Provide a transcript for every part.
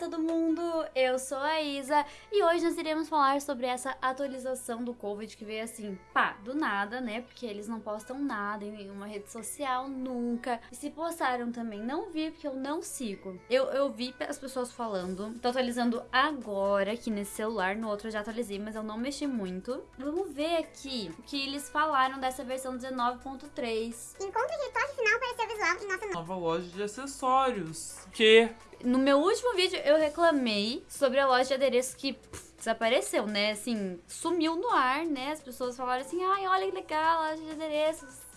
Todo mundo, eu sou a Isa e hoje nós iremos falar sobre essa atualização do Covid que veio assim, pá, do nada, né? Porque eles não postam nada em nenhuma rede social nunca. E se postaram também, não vi porque eu não sigo. Eu, eu vi as pessoas falando, tô atualizando agora aqui nesse celular, no outro eu já atualizei, mas eu não mexi muito. Vamos ver aqui o que eles falaram dessa versão 19.3. Encontre de toque final para seu visual em nossa nova loja de acessórios. Que no meu último vídeo eu reclamei sobre a loja de adereços que pff, desapareceu, né? Assim, sumiu no ar, né? As pessoas falaram assim, ai, olha que legal, a loja de adereços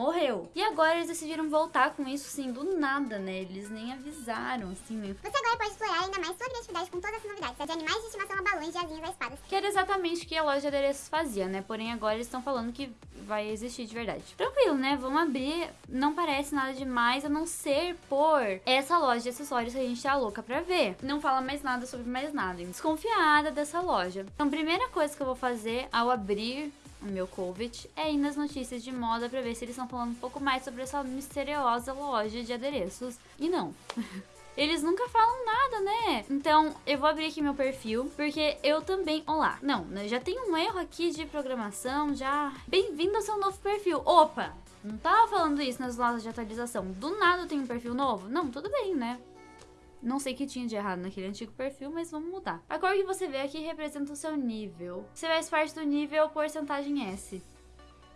morreu. E agora eles decidiram voltar com isso, assim, do nada, né? Eles nem avisaram, assim, né? Você agora pode explorar ainda mais sua criatividade com todas as novidades, de animais de estimação a balões, de asinhas a espadas. Que era exatamente o que a loja de adereços fazia, né? Porém, agora eles estão falando que vai existir de verdade. Tranquilo, né? Vamos abrir. Não parece nada demais, a não ser por essa loja de acessórios que a gente tá louca pra ver. Não fala mais nada sobre mais nada. Desconfiada dessa loja. Então, primeira coisa que eu vou fazer ao abrir o meu COVID, é ir nas notícias de moda para ver se eles estão falando um pouco mais sobre essa misteriosa loja de adereços. E não. Eles nunca falam nada, né? Então, eu vou abrir aqui meu perfil, porque eu também... Olá. Não, né, já tem um erro aqui de programação, já... Bem-vindo ao seu novo perfil. Opa! Não tava falando isso nas lojas de atualização. Do nada tenho um perfil novo? Não, tudo bem, né? Não sei o que tinha de errado naquele antigo perfil, mas vamos mudar. A cor que você vê aqui representa o seu nível. Você faz parte do nível porcentagem S.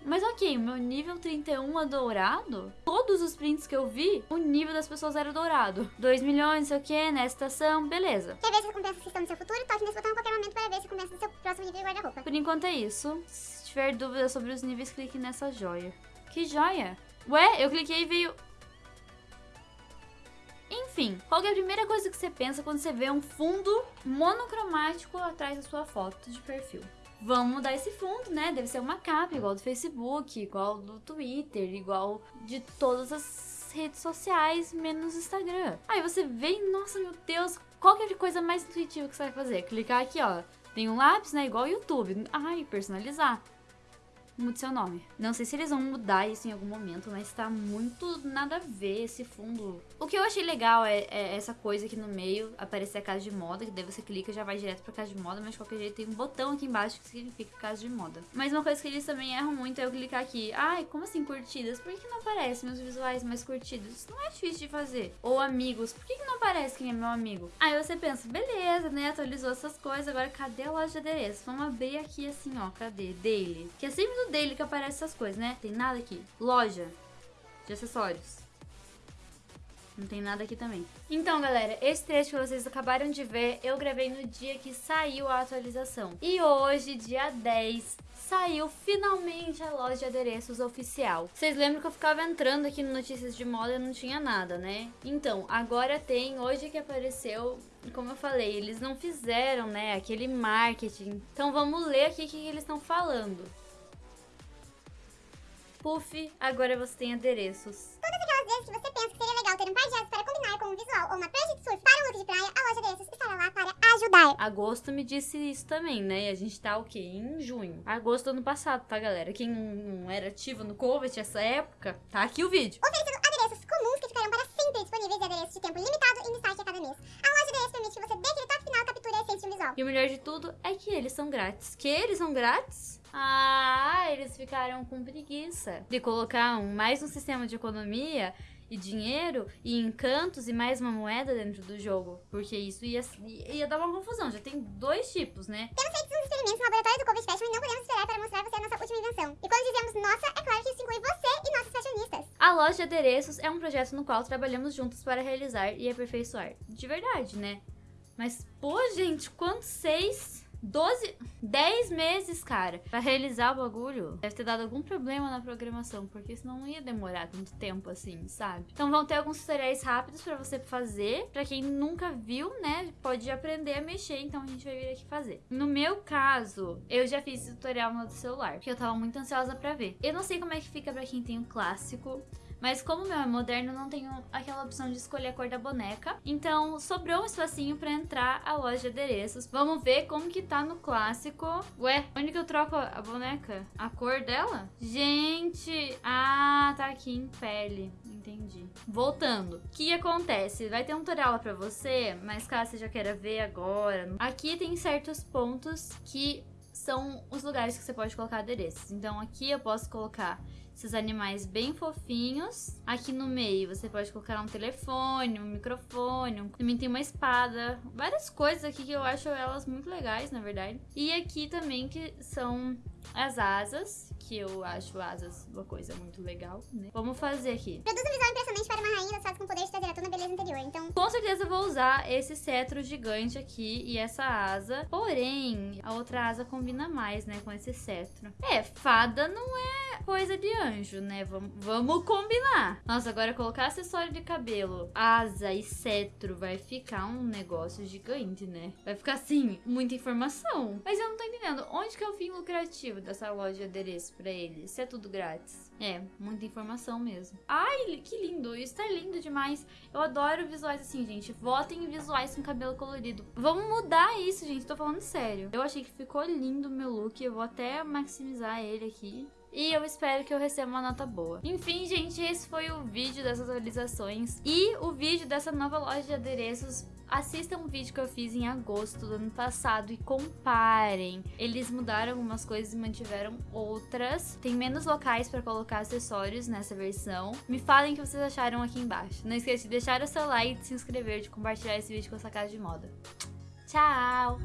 Mas ok, o meu nível 31 é dourado? Todos os prints que eu vi, o nível das pessoas era dourado. 2 milhões, não sei o que, nessa estação, beleza. Quer ver se recompensas que estão no seu futuro? Toque nesse botão a qualquer momento para ver se recompensa do seu próximo nível de guarda-roupa. Por enquanto é isso. Se tiver dúvida sobre os níveis, clique nessa joia. Que joia? Ué, eu cliquei e veio... Enfim, qual é a primeira coisa que você pensa quando você vê um fundo monocromático atrás da sua foto de perfil? Vamos mudar esse fundo, né? Deve ser uma capa, igual do Facebook, igual do Twitter, igual de todas as redes sociais, menos Instagram. Aí você vê nossa, meu Deus, qual que é coisa mais intuitiva que você vai fazer? Clicar aqui, ó. Tem um lápis, né? Igual o YouTube. Ai, personalizar mude seu nome. Não sei se eles vão mudar isso em algum momento, mas tá muito nada a ver esse fundo. O que eu achei legal é, é essa coisa aqui no meio, aparecer a casa de moda, que daí você clica e já vai direto pra casa de moda, mas de qualquer jeito tem um botão aqui embaixo que significa casa de moda. Mas uma coisa que eles também erram muito é eu clicar aqui, ai, como assim curtidas? Por que não aparecem meus visuais mais curtidos? Isso não é difícil de fazer. Ou amigos, por que, que não aparece quem é meu amigo? Aí você pensa, beleza, né, atualizou essas coisas, agora cadê a loja de adereço? Vamos abrir aqui assim, ó, cadê? Dele. Que é sempre dele que aparece essas coisas, né? Tem nada aqui. Loja de acessórios. Não tem nada aqui também. Então, galera, esse trecho que vocês acabaram de ver, eu gravei no dia que saiu a atualização. E hoje, dia 10, saiu finalmente a loja de adereços oficial. Vocês lembram que eu ficava entrando aqui no Notícias de Moda e não tinha nada, né? Então, agora tem, hoje que apareceu, como eu falei, eles não fizeram, né, aquele marketing. Então vamos ler aqui o que eles estão falando. Puff, agora você tem adereços. Todas aquelas vezes que você pensa que seria legal ter um par de para combinar com um visual ou uma prancha de surf para um look de praia, a loja de adereços estará lá para ajudar. Agosto me disse isso também, né? E a gente tá o quê? Em junho. Agosto do ano passado, tá, galera? Quem não era ativo no Covid essa época, tá aqui o vídeo. Oferecendo adereços comuns que ficarão para sempre disponíveis e adereços de tempo limitado em destaque a cada mês. A loja de adereços permite que você dê aquele toque final, captura a essência visual. E o melhor de tudo é que eles são grátis. Que eles são grátis? Ah, eles ficaram com preguiça de colocar um, mais um sistema de economia e dinheiro e encantos e mais uma moeda dentro do jogo. Porque isso ia, ia dar uma confusão. Já tem dois tipos, né? Temos feito uns experimentos no laboratório do Covid Fashion e não podemos esperar para mostrar você a nossa última invenção. E quando dizemos nossa, é claro que isso inclui você e nossos fashionistas. A loja de adereços é um projeto no qual trabalhamos juntos para realizar e aperfeiçoar. De verdade, né? Mas, pô, gente, quantos seis 12, 10 meses, cara, pra realizar o bagulho. Deve ter dado algum problema na programação, porque senão não ia demorar tanto tempo assim, sabe? Então vão ter alguns tutoriais rápidos pra você fazer. Pra quem nunca viu, né, pode aprender a mexer, então a gente vai vir aqui fazer. No meu caso, eu já fiz tutorial no celular, porque eu tava muito ansiosa pra ver. Eu não sei como é que fica pra quem tem o clássico, Mas como o meu é moderno, não tenho aquela opção de escolher a cor da boneca. Então, sobrou um espacinho pra entrar a loja de adereços. Vamos ver como que tá no clássico. Ué, onde que eu troco a boneca? A cor dela? Gente, ah, tá aqui em pele. Entendi. Voltando. O que acontece? Vai ter um tutorial lá pra você, mas caso você já queira ver agora, aqui tem certos pontos que são os lugares que você pode colocar adereços. Então aqui eu posso colocar esses animais bem fofinhos. Aqui no meio você pode colocar um telefone, um microfone, também tem uma espada, várias coisas aqui que eu acho elas muito legais, na verdade. E aqui também que são as asas, que eu acho asas uma coisa muito legal, né? Vamos fazer aqui. Produz um visual impressionante para uma rainha das com poder de trazer Com certeza vou usar esse cetro gigante aqui e essa asa, porém, a outra asa combina mais, né, com esse cetro. É, fada não é coisa de anjo, né? Vamos, combinar. Nossa, agora colocar acessório de cabelo, asa e cetro vai ficar um negócio gigante, né? Vai ficar assim, muita informação. Mas eu não tô entendendo, onde que é o fim lucrativo dessa loja de adereço pra eles? Se é tudo grátis. É, muita informação mesmo. Ai, que lindo. Isso tá lindo demais. Eu adoro visuais assim, gente. Votem em visuais com cabelo colorido. Vamos mudar isso, gente. Tô falando sério. Eu achei que ficou lindo o meu look. Eu vou até maximizar ele aqui. E eu espero que eu receba uma nota boa. Enfim, gente, esse foi o vídeo dessas atualizações. E o vídeo dessa nova loja de adereços assistam um vídeo que eu fiz em agosto do ano passado e comparem. Eles mudaram algumas coisas e mantiveram outras. Tem menos locais para colocar acessórios nessa versão. Me falem o que vocês acharam aqui embaixo. Não esqueça de deixar o seu like, de se inscrever, de compartilhar esse vídeo com a sua casa de moda. Tchau!